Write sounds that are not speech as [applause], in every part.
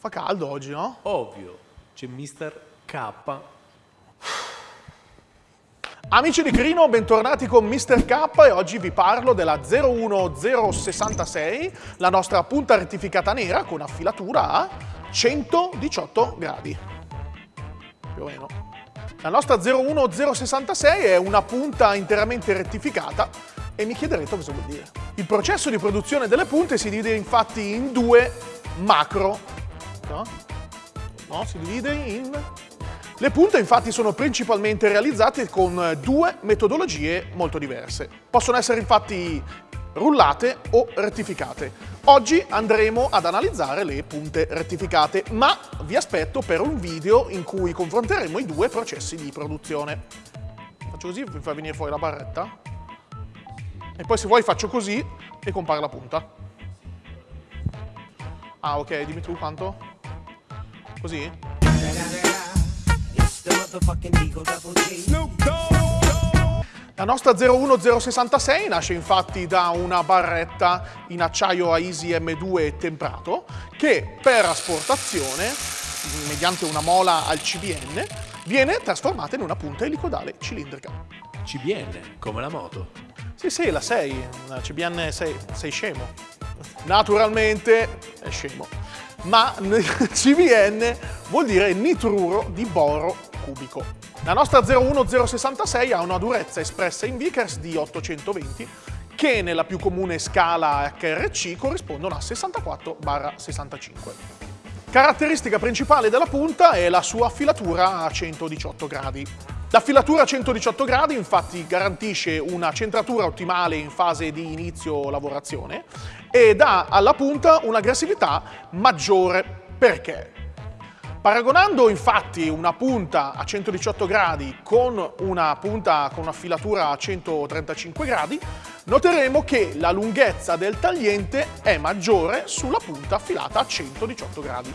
Fa caldo oggi, no? Ovvio, c'è Mr. K. Amici di Crino, bentornati con Mr. K e oggi vi parlo della 01066, la nostra punta rettificata nera con affilatura a 118 gradi. Più o meno. La nostra 01066 è una punta interamente rettificata e mi chiederete cosa vuol dire. Il processo di produzione delle punte si divide infatti in due macro. No? no si divide in le punte infatti sono principalmente realizzate con due metodologie molto diverse. Possono essere infatti rullate o rettificate. Oggi andremo ad analizzare le punte rettificate, ma vi aspetto per un video in cui confronteremo i due processi di produzione. Faccio così, vi fa venire fuori la barretta. E poi se vuoi faccio così e compare la punta. Ah ok, dimmi tu quanto? Così? La nostra 01066 nasce infatti da una barretta in acciaio Aisi M2 temprato che per asportazione, mediante una mola al CBN, viene trasformata in una punta elicodale cilindrica. CBN, come la moto. Sì, sì, la 6, la CBN 6, sei scemo. Naturalmente è scemo. Ma [laughs] CBN vuol dire nitruro di boro cubico. La nostra 01066 ha una durezza espressa in Vickers di 820 che nella più comune scala HRC corrispondono a 64-65. Caratteristica principale della punta è la sua affilatura a 118 gradi. La filatura a 118 gradi infatti garantisce una centratura ottimale in fase di inizio lavorazione e dà alla punta un'aggressività maggiore. Perché? Paragonando infatti una punta a 118 gradi con una punta con una filatura a 135 gradi, noteremo che la lunghezza del tagliente è maggiore sulla punta affilata a 118 gradi.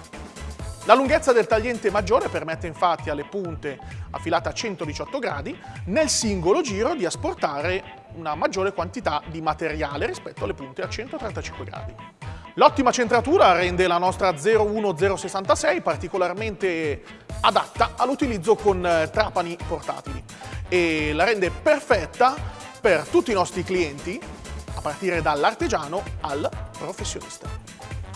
La lunghezza del tagliente maggiore permette infatti alle punte affilate a 118 gradi nel singolo giro di asportare una maggiore quantità di materiale rispetto alle punte a 135 gradi. L'ottima centratura rende la nostra 01066 particolarmente adatta all'utilizzo con eh, trapani portatili e la rende perfetta per tutti i nostri clienti, a partire dall'artigiano al professionista.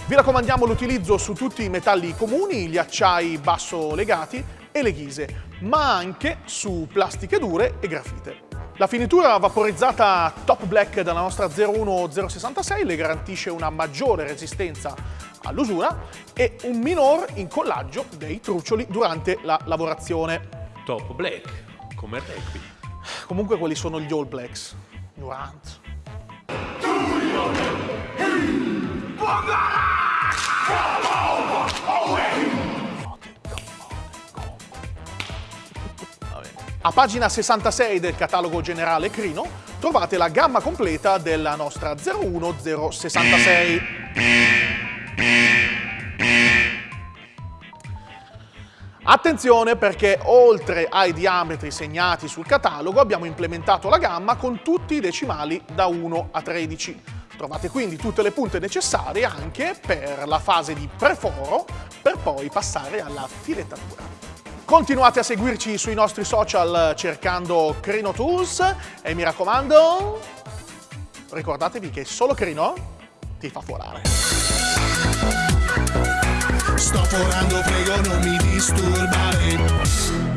Vi raccomandiamo l'utilizzo su tutti i metalli comuni, gli acciai basso legati e le ghise, ma anche su plastiche dure e grafite. La finitura vaporizzata Top Black della nostra 01066 le garantisce una maggiore resistenza all'usura e un minor incollaggio dei truccioli durante la lavorazione. Top Black, come rugby. Comunque quelli sono gli All Blacks. Durant. A pagina 66 del catalogo generale Crino trovate la gamma completa della nostra 01066. Attenzione perché oltre ai diametri segnati sul catalogo abbiamo implementato la gamma con tutti i decimali da 1 a 13. Trovate quindi tutte le punte necessarie anche per la fase di preforo per poi passare alla filettatura. Continuate a seguirci sui nostri social cercando Crino Tools e mi raccomando, ricordatevi che solo Crino ti fa forare. Sto forando, prego non mi disturbare